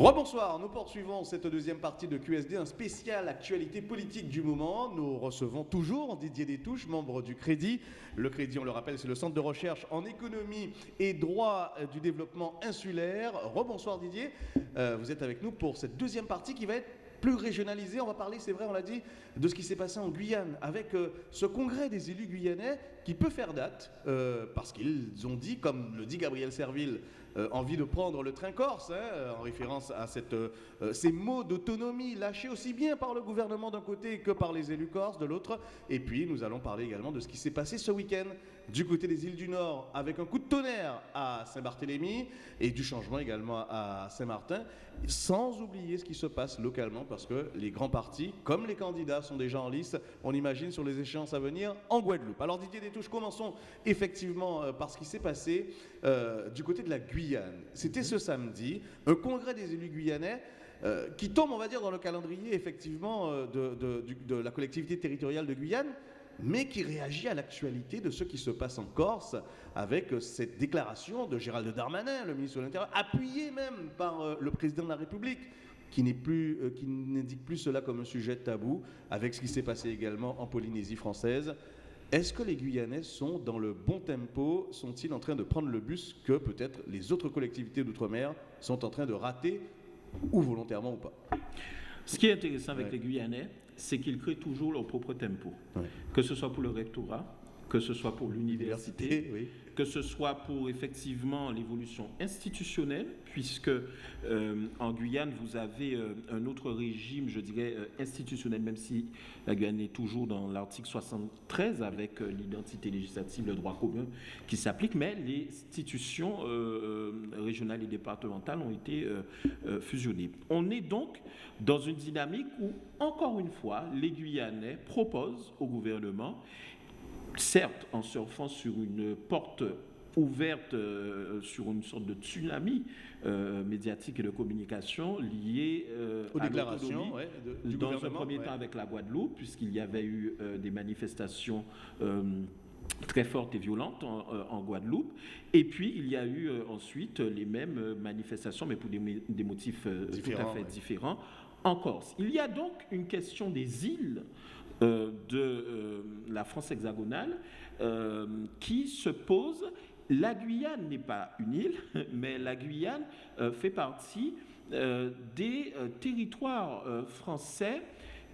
Rebonsoir, nous poursuivons cette deuxième partie de QSD, un spécial actualité politique du moment. Nous recevons toujours Didier Détouche, membre du Crédit. Le Crédit, on le rappelle, c'est le centre de recherche en économie et droit du développement insulaire. Rebonsoir Didier, euh, vous êtes avec nous pour cette deuxième partie qui va être plus régionalisée. On va parler, c'est vrai, on l'a dit, de ce qui s'est passé en Guyane avec euh, ce congrès des élus guyanais qui peut faire date euh, parce qu'ils ont dit, comme le dit Gabriel Serville, euh, envie de prendre le train corse, hein, en référence à euh, ces mots d'autonomie lâchés aussi bien par le gouvernement d'un côté que par les élus corses de l'autre. Et puis nous allons parler également de ce qui s'est passé ce week-end du côté des îles du Nord avec un coup de tonnerre à Saint-Barthélemy et du changement également à Saint-Martin, sans oublier ce qui se passe localement parce que les grands partis, comme les candidats, sont déjà en lice, on imagine, sur les échéances à venir en Guadeloupe. Alors Didier Détouche, commençons effectivement euh, par ce qui s'est passé du côté de la Guyane. C'était ce samedi, un congrès des élus guyanais euh, qui tombe, on va dire, dans le calendrier effectivement euh, de, la collectivité territoriale de Guyane, mais qui réagit à l'actualité de ce qui se passe en Corse avec euh, cette déclaration de Gérald Darmanin, le ministre de l'Intérieur, appuyé même par le président de la République qui n'indique plus cela comme un sujet tabou, avec ce qui s'est passé également en Polynésie française. Est-ce que les Guyanais sont dans le bon tempo? Sont-ils en train de prendre le bus que peut-être les autres collectivités d'outre-mer sont en train de rater, ou volontairement ou pas? Ce qui est intéressant avec les Guyanais, c'est qu'ils créent toujours leur propre tempo. Que ce soit pour le rectorat, que ce soit pour l'université, que ce soit pour effectivement l'évolution institutionnelle, puisque euh, en Guyane, vous avez euh, un autre régime, je dirais, euh, institutionnel, même si la Guyane est toujours dans l'article 73 avec l'identité législative, le droit commun qui s'applique, mais les institutions régionales et départementales ont été fusionnées. On est donc dans une dynamique où, encore une fois, les Guyanais proposent au gouvernement certes en surfant sur une porte ouverte euh, sur une sorte de tsunami euh, médiatique et de communication lié euh, aux déclarations dans un premier temps avec la Guadeloupe, puisqu'il y avait eu des manifestations très fortes et violentes en, Guadeloupe. Et puis, il y a eu ensuite les mêmes manifestations, mais pour des, motifs tout à fait différents, en Corse. Il y a donc une question des îles de euh, la France hexagonale euh, qui se pose. La Guyane n'est pas une île, mais la Guyane fait partie des territoires français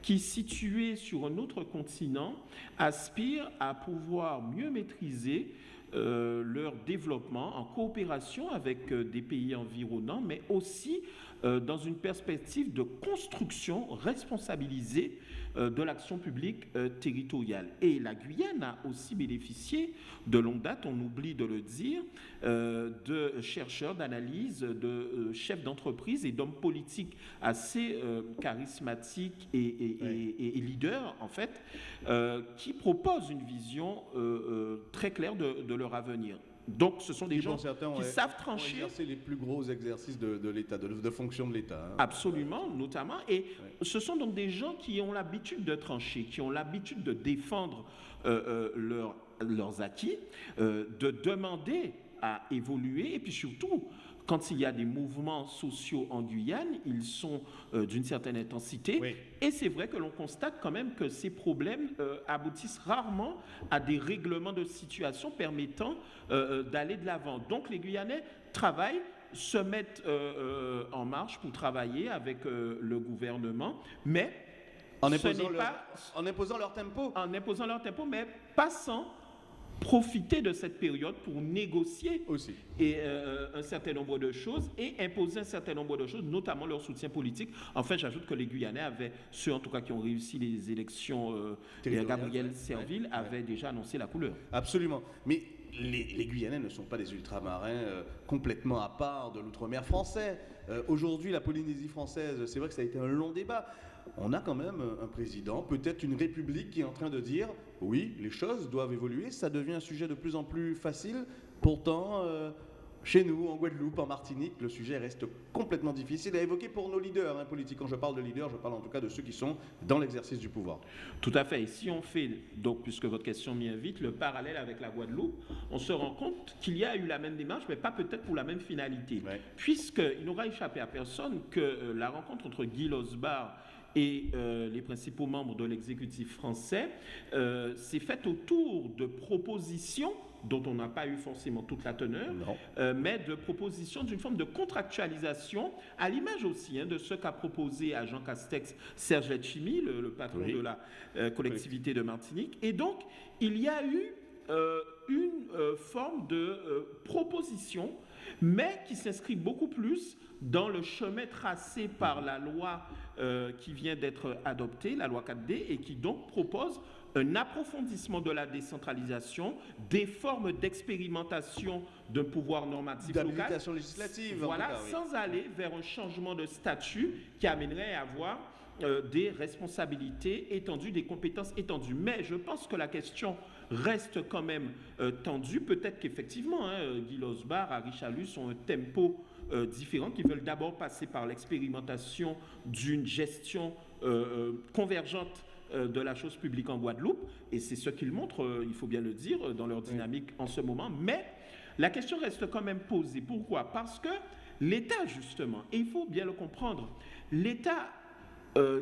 qui, situés sur un autre continent, aspirent à pouvoir mieux maîtriser leur développement en coopération avec des pays environnants, mais aussi dans une perspective de construction responsabilisée euh, de l'action publique euh, territoriale. Et la Guyane a aussi bénéficié de longue date, on oublie de le dire, euh, de chercheurs d'analyse, de chefs d'entreprise et d'hommes politiques assez charismatiques et, leaders, en fait, qui proposent une vision très claire de leur avenir. Donc, ce sont des gens qui savent trancher. C'est les plus gros exercices de, l'État, de, fonction de l'État. Hein. Absolument, notamment. Et ce sont donc des gens qui ont l'habitude de trancher, qui ont l'habitude de défendre euh, euh, leurs acquis, euh, de demander à évoluer et puis surtout quand il y a des mouvements sociaux en Guyane, ils sont euh, d'une certaine intensité. Et c'est vrai que l'on constate quand même que ces problèmes euh, aboutissent rarement à des règlements de situation permettant euh, d'aller de l'avant. Donc les Guyanais travaillent se mettent en marche pour travailler avec le gouvernement, mais en imposant, pas, en imposant leur tempo. En imposant leur tempo, mais passant profiter de cette période pour négocier aussi et euh, un certain nombre de choses et imposer un certain nombre de choses, notamment leur soutien politique. Enfin, j'ajoute que les Guyanais avaient, ceux en tout cas qui ont réussi les élections, euh, Gabriel Serville avait déjà annoncé la couleur. Absolument. Mais les, Guyanais ne sont pas des ultramarins euh, complètement à part de l'outre-mer français. Euh, aujourd'hui, la Polynésie française, c'est vrai que ça a été un long débat. On a quand même un président, peut-être une république qui est en train de dire oui, les choses doivent évoluer, ça devient un sujet de plus en plus facile. Pourtant, euh, chez nous, en Guadeloupe, en Martinique, le sujet reste complètement difficile à évoquer pour nos leaders hein, politiques. Quand je parle de leaders, je parle en tout cas de ceux qui sont dans l'exercice du pouvoir. Tout à fait. Et si on fait, donc, puisque votre question m'y invite, le parallèle avec la Guadeloupe, on se rend compte qu'il y a eu la même démarche, mais pas peut-être pour la même finalité. Puisqu'il n'aura échappé à personne que euh, la rencontre entre Guy Losbar et euh, les principaux membres de l'exécutif français euh, s'est faite autour de propositions dont on n'a pas eu forcément toute la teneur, euh, mais de propositions d'une forme de contractualisation, à l'image aussi hein, de ce qu'a proposé à Jean Castex Serge Letchimi, le, patron de la collectivité de Martinique. Et donc, il y a eu une forme de proposition, mais qui s'inscrit beaucoup plus dans le chemin tracé par la loi qui vient d'être adoptée, la loi 4D, et qui donc propose un approfondissement de la décentralisation, des formes d'expérimentation d'un pouvoir normatif local. législative. Voilà, sans aller vers un changement de statut qui amènerait à avoir euh, des responsabilités étendues, des compétences étendues. Mais je pense que la question reste quand même euh, tendue. Peut-être qu'effectivement, hein, Guy Losbar, Harry Chalus ont un tempo euh, différent, qui veulent d'abord passer par l'expérimentation d'une gestion convergente de la chose publique en Guadeloupe, et c'est ce qu'ils montrent, il faut bien le dire, dans leur dynamique en ce moment. Mais la question reste quand même posée. Pourquoi? Parce que l'État, justement, et il faut bien le comprendre, l'État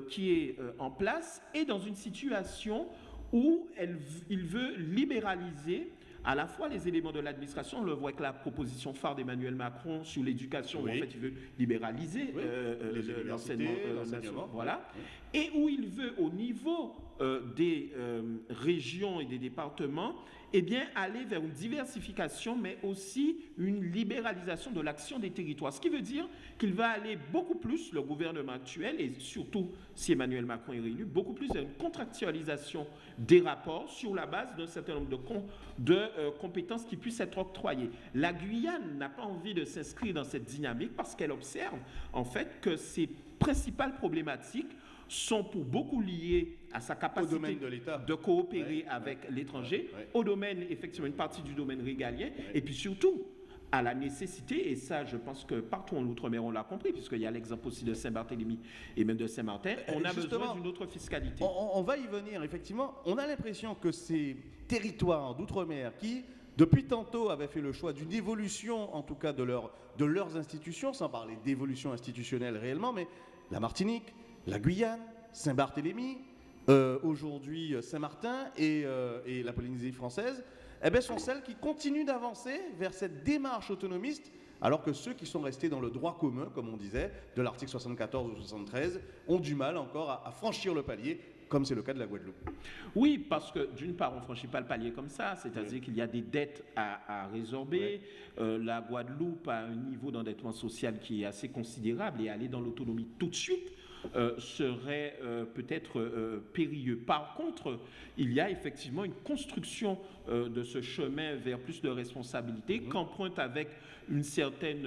qui est en place est dans une situation où elle, il veut libéraliser à la fois les éléments de l'administration, on le voit avec la proposition phare d'Emmanuel Macron sur l'éducation, où en fait il veut libéraliser l'enseignement, voilà, et où il veut au niveau euh, des euh, régions et des départements, eh bien, aller vers une diversification, mais aussi une libéralisation de l'action des territoires. Ce qui veut dire qu'il va aller beaucoup plus, le gouvernement actuel, et surtout si Emmanuel Macron est réélu, beaucoup plus vers une contractualisation des rapports sur la base d'un certain nombre de, de euh, compétences qui puissent être octroyées. La Guyane n'a pas envie de s'inscrire dans cette dynamique parce qu'elle observe en fait que ses principales problématiques sont pour beaucoup liés à sa capacité de, de, coopérer avec l'étranger, au domaine, effectivement, une partie du domaine régalien, et puis surtout à la nécessité, et ça je pense que partout en Outre-mer on l'a compris, puisqu'il y a l'exemple aussi de Saint-Barthélemy et même de Saint-Martin, on a besoin d'une autre fiscalité. On, on, va y venir, effectivement. On a l'impression que ces territoires d'Outre-mer qui, depuis tantôt, avaient fait le choix d'une évolution, en tout cas de, leur, de leurs institutions, sans parler d'évolution institutionnelle réellement, mais la Martinique, la Guyane, Saint-Barthélemy, euh, aujourd'hui euh, Saint-Martin euh, et, la Polynésie française, eh bien, sont celles qui continuent d'avancer vers cette démarche autonomiste, alors que ceux qui sont restés dans le droit commun, comme on disait, de l'article 74 ou 73, ont du mal encore à, franchir le palier comme c'est le cas de la Guadeloupe. Oui, parce que d'une part, on ne franchit pas le palier comme ça, c'est-à-dire qu'il y a des dettes à, résorber. la Guadeloupe a un niveau d'endettement social qui est assez considérable et aller dans l'autonomie tout de suite euh, serait euh, peut-être euh, périlleux. Par contre, il y a effectivement une construction de ce chemin vers plus de responsabilité mmh. qu'emprunte avec une certaine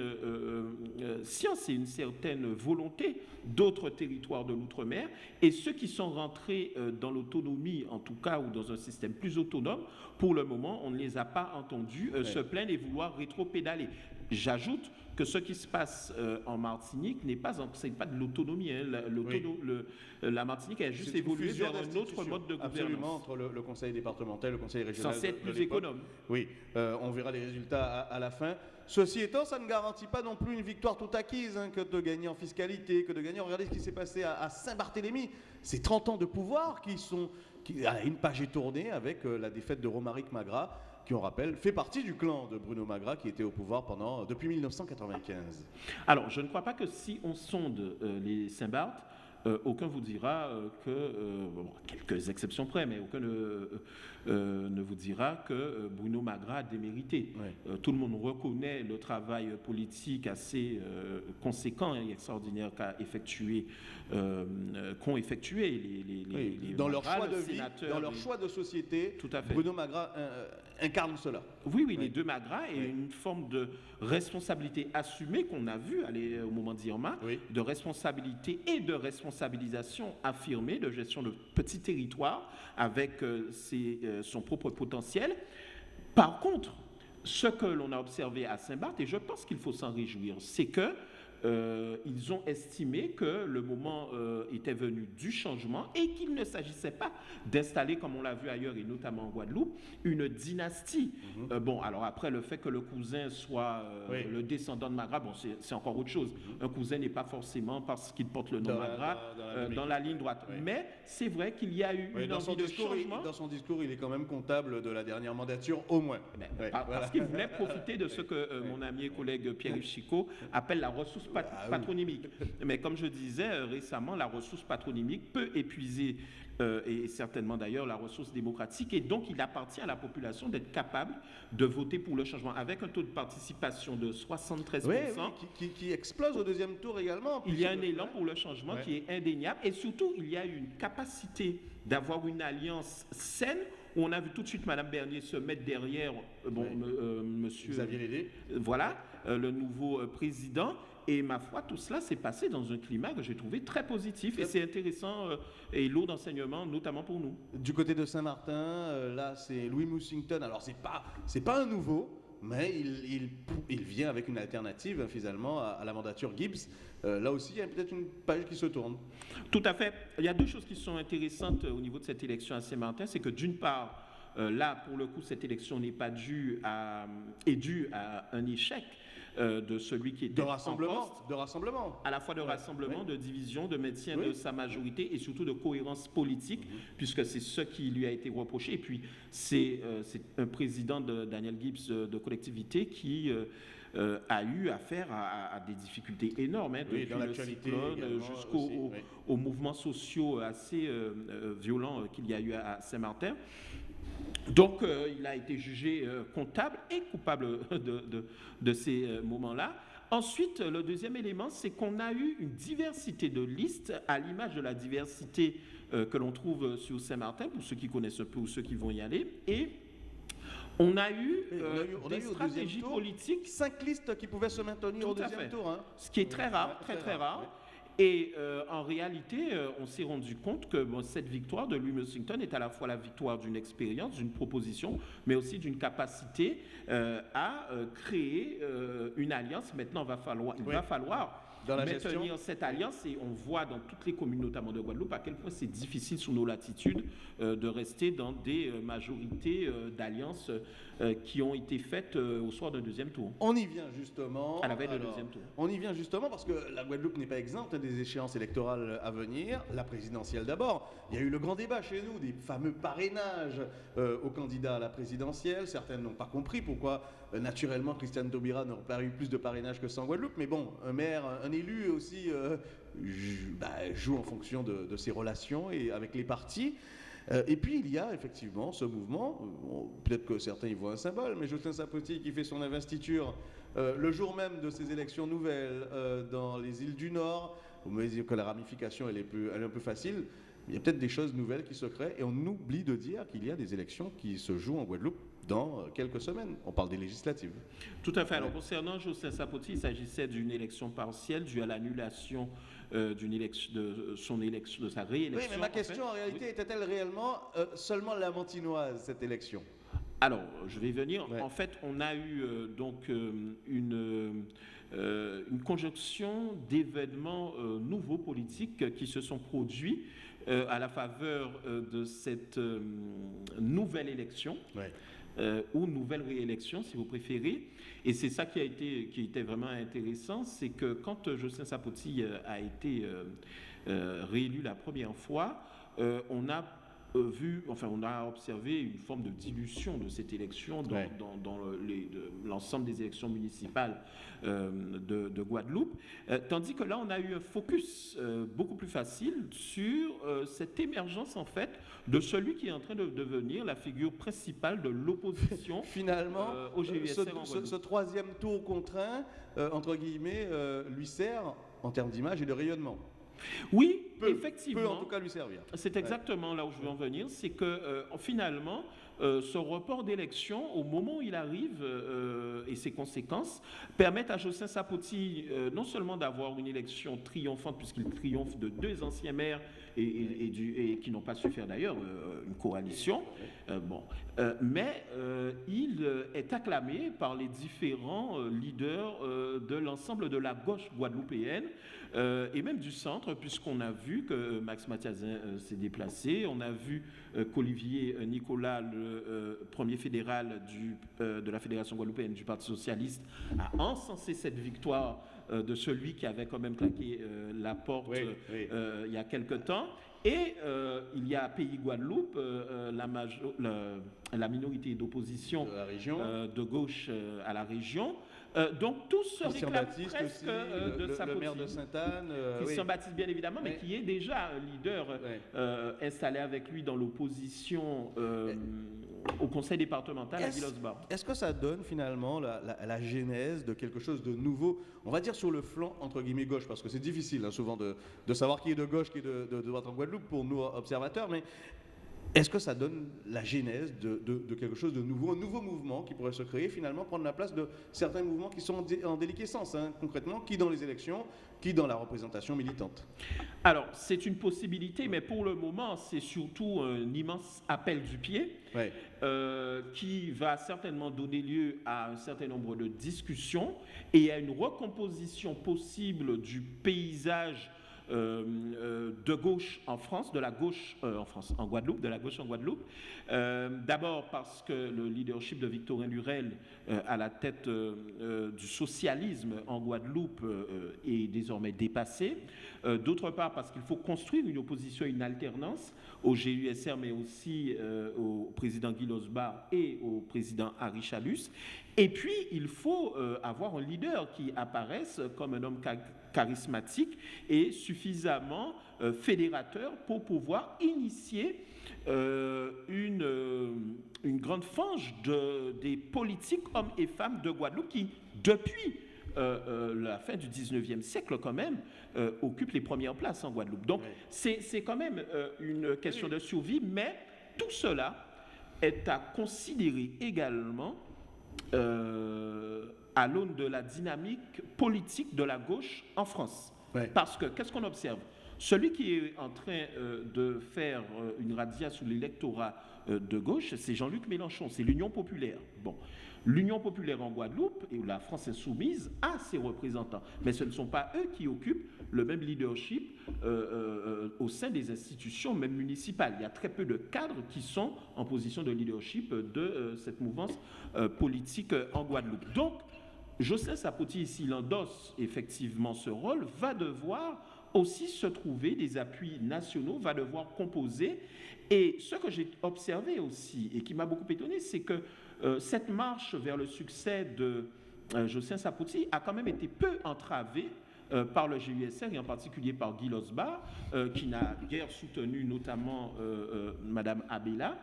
science et une certaine volonté d'autres territoires de l'outre-mer. Et ceux qui sont rentrés dans l'autonomie, en tout cas, ou dans un système plus autonome, pour le moment, on ne les a pas entendus se plaindre et vouloir rétro-pédaler. J'ajoute que ce qui se passe euh, en Martinique n'est pas, pas de l'autonomie. Hein. La, euh, la, Martinique a juste évolué vers un autre mode de gouvernance. Absolument, entre le, conseil départemental et le conseil régional. Censé être plus économe. Oui, euh, on verra les résultats à, la fin. Ceci étant, ça ne garantit pas non plus une victoire toute acquise hein, que de gagner en fiscalité, que de gagner. Regardez ce qui s'est passé à, Saint-Barthélemy. C'est 30 ans de pouvoir qui sont. Qui, une page est tournée avec la défaite de Romaric Magra qui, on rappelle, fait partie du clan de Bruno Magra qui était au pouvoir pendant, depuis 1995. Alors, je ne crois pas que si on sonde euh, les Saint-Barth, euh, aucun vous dira euh, que, quelques exceptions près, mais aucun ne, ne vous dira que Bruno Magra a démérité. tout le monde reconnaît le travail politique assez conséquent et extraordinaire qu'a effectué qu'ont effectué les, les, dans leur choix de vie, dans leur choix de société. Tout à fait. Bruno Magra incarne cela. Oui, oui, les deux Magra et une forme de responsabilité assumée qu'on a vu aller au moment d'Irma, de responsabilité et de responsabilisation affirmée de gestion de petits territoires avec euh, ses, son propre potentiel. Par contre, ce que l'on a observé à Saint-Barth, et je pense qu'il faut s'en réjouir, c'est que euh, ils ont estimé que le moment euh, était venu du changement et qu'il ne s'agissait pas d'installer, comme on l'a vu ailleurs et notamment en Guadeloupe, une dynastie. Mhm. Euh, bon, alors après, le fait que le cousin soit le descendant de Magra, bon, c'est encore autre chose. Mhm. Un cousin n'est pas forcément parce qu'il porte le nom Magra dans, la, ligne droite. Mais c'est vrai qu'il y a eu une envie de changement. dans son discours, il est quand même comptable de la dernière mandature, au moins. Parce qu'il voulait profiter de ce que mon ami et collègue Pierre-Yves Chicot appelle la ressource ah patronymique. Mais comme je disais euh, récemment, la ressource patronymique peut épuiser, euh, et certainement d'ailleurs la ressource démocratique, et donc il appartient à la population d'être capable de voter pour le changement, avec un taux de participation de 73%. Oui, qui, explose au deuxième tour également. Il y a un élan pour le changement qui est indéniable, et surtout il y a une capacité d'avoir une alliance saine où on a vu tout de suite Mme Bernier se mettre derrière euh, bon, monsieur Xavier Lédé. voilà, le nouveau président. Et ma foi, tout cela s'est passé dans un climat que j'ai trouvé très positif et c'est intéressant euh, et lourd d'enseignement, notamment pour nous. Du côté de Saint-Martin, euh, là, c'est Louis Moussington. Alors, c'est pas, c'est pas un nouveau, mais il, il, vient avec une alternative finalement à, la mandature Gibbs. Euh, là aussi, il y a peut-être une page qui se tourne. Tout à fait. Il y a deux choses qui sont intéressantes au niveau de cette élection à Saint-Martin. C'est que d'une part, là, pour le coup, cette élection n'est pas due à, est due à un échec euh, de celui qui était de rassemblement, de rassemblement, à la fois de rassemblement, de division, de maintien de sa majorité et surtout de cohérence politique, mhm. puisque c'est ce qui lui a été reproché. Et puis c'est euh, un président de Daniel Gibbs euh, de collectivité qui a eu affaire à, des difficultés énormes, hein, depuis le cyclone jusqu'aux mouvements sociaux assez violents qu'il y a eu à Saint-Martin. Donc, euh, il a été jugé euh, comptable et coupable de, ces euh, moments-là. Ensuite, le deuxième élément, c'est qu'on a eu une diversité de listes à l'image de la diversité que l'on trouve sur Saint-Martin, pour ceux qui connaissent un peu ou ceux qui vont y aller. Et on a eu, des stratégies politiques. Cinq listes qui pouvaient se maintenir au deuxième tour. Hein. Ce qui est très rare, très très, rare. Et euh, en réalité, euh, on s'est rendu compte que cette victoire de Louis Mussington est à la fois la victoire d'une expérience, d'une proposition, mais aussi d'une capacité euh, à créer une alliance. Maintenant, va falloir, il va falloir dans la maintenir cette alliance et on voit dans toutes les communes, notamment de Guadeloupe, à quel point c'est difficile sous nos latitudes de rester dans des majorités d'alliances euh, qui ont été faites euh, au soir d'un deuxième tour. On y vient justement. À la veille deuxième tour. On y vient justement parce que la Guadeloupe n'est pas exempte des échéances électorales à venir. La présidentielle d'abord. Il y a eu le grand débat chez nous des fameux parrainages euh, aux candidats à la présidentielle. Certaines n'ont pas compris pourquoi naturellement Christiane Taubira n'aurait pas eu plus de parrainage que ça en Guadeloupe. Mais bon, un maire, un élu aussi bah, joue en fonction de, ses relations et avec les partis. Euh, et puis il y a effectivement ce mouvement, euh, peut-être que certains y voient un symbole, mais Justin Sapoti qui fait son investiture euh, le jour même de ces élections nouvelles dans les îles du Nord, vous me dites que la ramification elle est un peu facile, il y a peut-être des choses nouvelles qui se créent et on oublie de dire qu'il y a des élections qui se jouent en Guadeloupe dans quelques semaines. On parle des législatives. Tout à fait. Alors concernant Justin Sapoti, il s'agissait d'une élection partielle due à l'annulation euh, d'une élection, de son élection, de sa réélection. Oui, mais ma question en, réalité était-elle réellement euh, seulement la Montinoise, cette élection? Alors, je vais venir. En fait, on a eu euh, donc une, une conjonction d'événements nouveaux politiques qui se sont produits à la faveur de cette nouvelle élection. Ou nouvelle réélection, si vous préférez. Et c'est ça qui a été, qui était vraiment intéressant, c'est que quand Jocelyn Sapoti euh, a été euh, euh, réélu la première fois, on a vu, enfin, on a observé une forme de dilution de cette élection dans, dans, l'ensemble des élections municipales de, Guadeloupe, tandis que là, on a eu un focus beaucoup plus facile sur cette émergence, en fait, de celui qui est en train de devenir la figure principale de l'opposition finalement au GVSR ce, ce, troisième tour contraint, entre guillemets, lui sert en termes d'image et de rayonnement. Oui, effectivement. Peut en tout cas lui servir. C'est exactement là où je veux en venir, c'est que finalement, ce report d'élection, au moment où il arrive et ses conséquences, permettent à Jossin Sapoti non seulement d'avoir une élection triomphante, puisqu'il triomphe de deux anciens maires et, qui n'ont pas su faire d'ailleurs euh, une coalition. Euh, bon. Euh, mais il est acclamé par les différents leaders de l'ensemble de la gauche guadeloupéenne et même du centre, puisqu'on a vu que Max Mathiazin s'est déplacé, on a vu qu'Olivier Nicolas, le premier fédéral du, de la Fédération guadeloupéenne du Parti socialiste, a encensé cette victoire euh, de celui qui avait quand même claqué euh, la porte euh, il y a quelque temps. Et il y a Pays Guadeloupe, la, la, minorité d'opposition de, de, gauche à la région, euh, donc tous se réclament presque euh, de sa le, maire de Sainte-Anne. Euh, Christian Baptiste, bien évidemment, mais qui est déjà leader installé avec lui dans l'opposition au conseil départemental à Villosbar. Est-ce que ça donne finalement la, genèse de quelque chose de nouveau, on va dire sur le flanc entre guillemets gauche, parce que c'est difficile hein, souvent de, savoir qui est de gauche, qui est de, de droite en Guadeloupe pour nous observateurs, mais est-ce que ça donne la genèse de, quelque chose de nouveau, un nouveau mouvement qui pourrait se créer, finalement, prendre la place de certains mouvements qui sont en, déliquescence, hein, concrètement, qui dans les élections, qui dans la représentation militante? Alors, c'est une possibilité, mais pour le moment, c'est surtout un immense appel du pied euh, qui va certainement donner lieu à un certain nombre de discussions et à une recomposition possible du paysage de gauche en France, de la gauche euh, en France, en Guadeloupe, de la gauche en Guadeloupe. D'abord parce que le leadership de Victorin Lurel à la tête du socialisme en Guadeloupe est désormais dépassé. D'autre part parce qu'il faut construire une opposition, une alternance au GUSR, mais aussi au président Guy Losbar et au président Harry Chalus. Et puis, il faut avoir un leader qui apparaisse comme un homme charismatique et suffisamment euh, fédérateur pour pouvoir initier euh, une, euh, une, grande fange de, des politiques hommes et femmes de Guadeloupe qui, depuis la fin du 19e siècle quand même, occupent les premières places en Guadeloupe. Donc c'est quand même une question de survie, mais tout cela est à considérer également à l'aune de la dynamique politique de la gauche en France. Parce que qu'est-ce qu'on observe? Celui qui est en train euh, de faire euh, une radia sous l'électorat euh, de gauche, c'est Jean-Luc Mélenchon, c'est l'Union populaire. Bon. L'Union populaire en Guadeloupe et la France insoumise a ses représentants, mais ce ne sont pas eux qui occupent le même leadership au sein des institutions, même municipales. Il y a très peu de cadres qui sont en position de leadership de cette mouvance politique en Guadeloupe. Donc, Joseph Sapoti, s'il endosse effectivement ce rôle, va devoir aussi se trouver des appuis nationaux, va devoir composer. Et ce que j'ai observé aussi, et qui m'a beaucoup étonné, c'est que euh, cette marche vers le succès de euh, Joseph Sapoti a quand même été peu entravée euh, par le GUSR et en particulier par Guy Losbar, qui n'a guère soutenu notamment Madame Abela,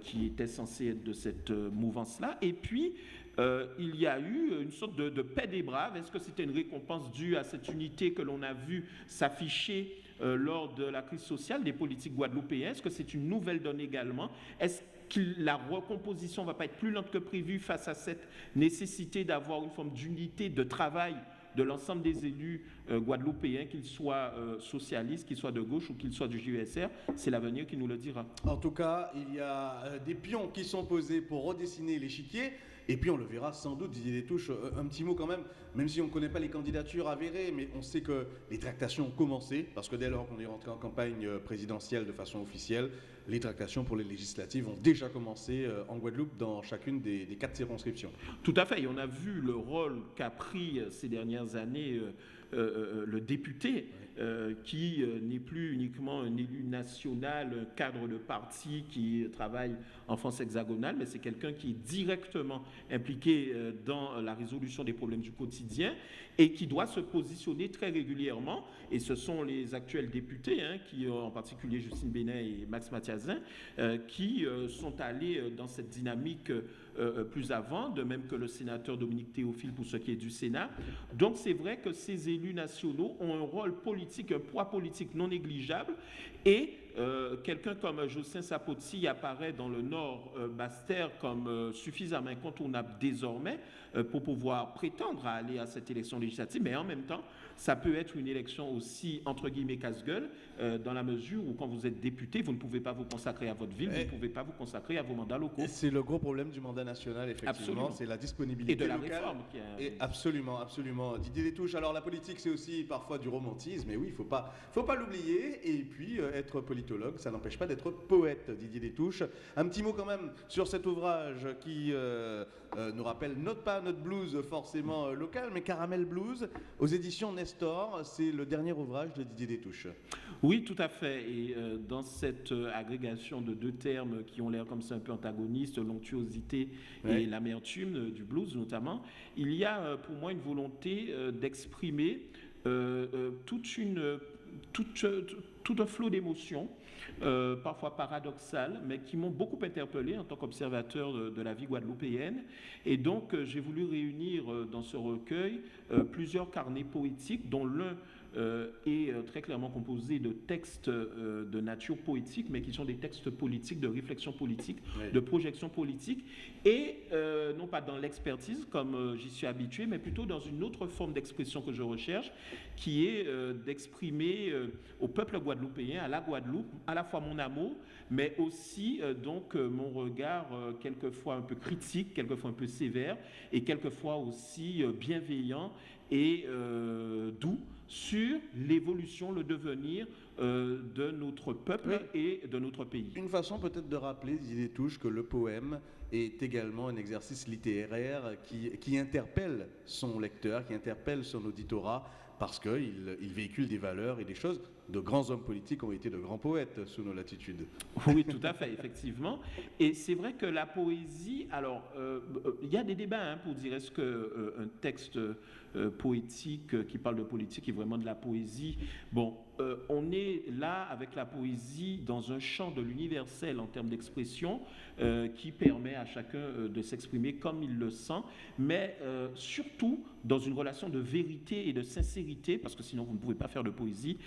qui était censée être de cette mouvance-là. Et puis, euh, il y a eu une sorte de, paix des braves. Est-ce que c'était une récompense due à cette unité que l'on a vu s'afficher euh, lors de la crise sociale des politiques guadeloupéennes? Est-ce que c'est une nouvelle donne également? Est-ce que la recomposition ne va pas être plus lente que prévu face à cette nécessité d'avoir une forme d'unité de travail de l'ensemble des élus euh, guadeloupéens, qu'ils soient socialistes, qu'ils soient de gauche ou qu'ils soient du JUSR, c'est l'avenir qui nous le dira. En tout cas, il y a des pions qui sont posés pour redessiner l'échiquier. Et puis on le verra sans doute, Didier Détouche, euh, un petit mot quand même, même si on ne connaît pas les candidatures avérées, mais on sait que les tractations ont commencé, parce que dès lors qu'on est rentré en campagne euh, présidentielle de façon officielle, les tractations pour les législatives ont déjà commencé euh, en Guadeloupe dans chacune des, quatre circonscriptions. Tout à fait, et on a vu le rôle qu'a pris ces dernières années le député. Euh, qui euh, n'est plus uniquement un élu national, un cadre de parti qui travaille en France hexagonale, mais c'est quelqu'un qui est directement impliqué euh, dans la résolution des problèmes du quotidien et qui doit se positionner très régulièrement. Et ce sont les actuels députés, hein, qui, en particulier Justine Bénet et Max Mathiazin, qui sont allés dans cette dynamique plus avant, de même que le sénateur Dominique Théophile pour ce qui est du Sénat. Donc c'est vrai que ces élus nationaux ont un rôle politique un poids politique non négligeable et euh, quelqu'un comme Jocelyn Sapotsi apparaît dans le Nord euh, Bastère comme euh, suffisamment incontournable désormais pour pouvoir prétendre à aller à cette élection législative, mais en même temps, ça peut être une élection aussi, entre guillemets, casse-gueule, dans la mesure où quand vous êtes député, vous ne pouvez pas vous consacrer à votre ville, vous ne pouvez pas vous consacrer à vos mandats locaux. C'est le gros problème du mandat national, effectivement, c'est la disponibilité Et de la locale. réforme. Et absolument, absolument. Didier Détouche, alors la politique, c'est aussi parfois du romantisme, mais oui, il ne faut pas, faut pas l'oublier, et puis être politologue, ça n'empêche pas d'être poète, Didier Détouche. Un petit mot quand même sur cet ouvrage qui euh, euh, nous rappelle notre pas notre blues forcément euh, local, mais Caramel Blues aux éditions Nestor. C'est le dernier ouvrage de Didier Détouche. Oui, tout à fait. Et dans cette agrégation de deux termes qui ont l'air comme ça un peu antagonistes, l'onctuosité et l'amertume du blues notamment, il y a pour moi une volonté d'exprimer toute une tout, un flot d'émotions euh, parfois paradoxales, mais qui m'ont beaucoup interpellé en tant qu'observateur de, la vie guadeloupéenne. Et donc, euh, j'ai voulu réunir euh, dans ce recueil plusieurs carnets poétiques, dont l'un est euh, très clairement composé de textes euh, de nature poétique, mais qui sont des textes politiques, de réflexion politique, de projection politique, et non pas dans l'expertise comme j'y suis habitué, mais plutôt dans une autre forme d'expression que je recherche, qui est d'exprimer au peuple guadeloupéen, à la Guadeloupe, à la fois mon amour, mais aussi donc mon regard quelquefois un peu critique, quelquefois un peu sévère, et quelquefois aussi bienveillant et doux sur l'évolution, le devenir euh, de notre peuple et de notre pays. Une façon peut-être de rappeler, Didier Touche, que le poème est également un exercice littéraire qui, qui interpelle son lecteur, qui interpelle son auditorat, parce qu'il il véhicule des valeurs et des choses. De grands hommes politiques ont été de grands poètes sous nos latitudes. Oui, tout à fait, effectivement. Et c'est vrai que la poésie, alors, euh, il y a des débats hein, pour dire est-ce qu'un euh, texte euh, poétique qui parle de politique est vraiment de la poésie. Bon, euh, on est là avec la poésie dans un champ de l'universel en termes d'expression euh, qui permet à chacun euh, de s'exprimer comme il le sent, mais surtout dans une relation de vérité et de sincérité, parce que sinon vous ne pouvez pas faire de poésie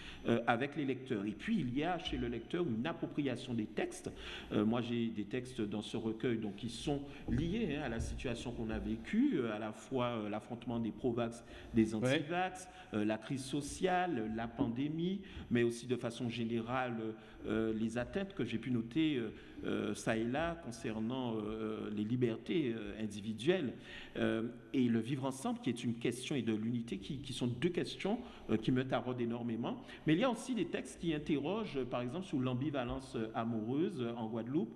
avec les lecteurs. Et puis il y a chez le lecteur une appropriation des textes. moi j'ai des textes dans ce recueil donc, qui sont liés hein, à la situation qu'on a vécue, à la fois l'affrontement des pro-vax, des anti-vax, la crise sociale, la pandémie, mais aussi de façon générale euh, les atteintes que j'ai pu noter euh, euh, ça et là concernant les libertés individuelles et le vivre ensemble qui est une question et de l'unité qui, qui, sont deux questions qui me taraudent énormément. Mais il y a aussi des textes qui interrogent par exemple sur l'ambivalence amoureuse en Guadeloupe,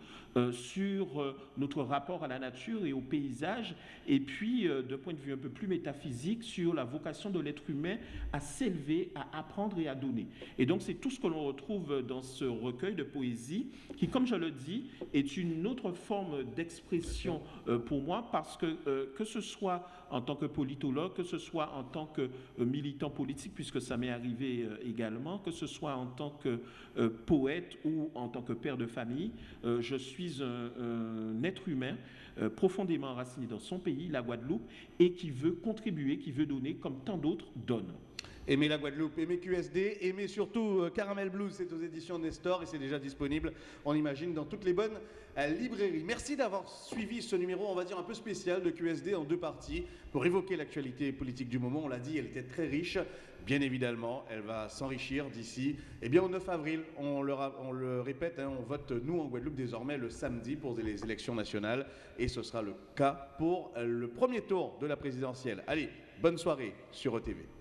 sur notre rapport à la nature et au paysage et puis d'un point de vue un peu plus métaphysique sur la vocation de l'être humain à s'élever, à apprendre et à donner. Et donc c'est tout ce que l'on retrouve dans ce recueil de poésie qui, comme je le dis, est une autre forme d'expression euh, pour moi parce que euh, que ce soit en tant que politologue, que ce soit en tant que euh, militant politique, puisque ça m'est arrivé également, que ce soit en tant que poète ou en tant que père de famille, je suis un, être humain profondément enraciné dans son pays, la Guadeloupe, et qui veut contribuer, qui veut donner comme tant d'autres donnent. Aimez la Guadeloupe, aimez QSD, aimez surtout euh, Caramel Blues, c'est aux éditions Nestor et c'est déjà disponible, on imagine, dans toutes les bonnes euh, librairies. Merci d'avoir suivi ce numéro, on va dire un peu spécial de QSD en deux parties pour évoquer l'actualité politique du moment. On l'a dit, elle était très riche. Bien évidemment, elle va s'enrichir d'ici eh bien, au 9 avril. On le, répète, hein, on vote nous en Guadeloupe désormais le samedi pour les élections nationales et ce sera le cas pour euh, le premier tour de la présidentielle. Allez, bonne soirée sur ETV.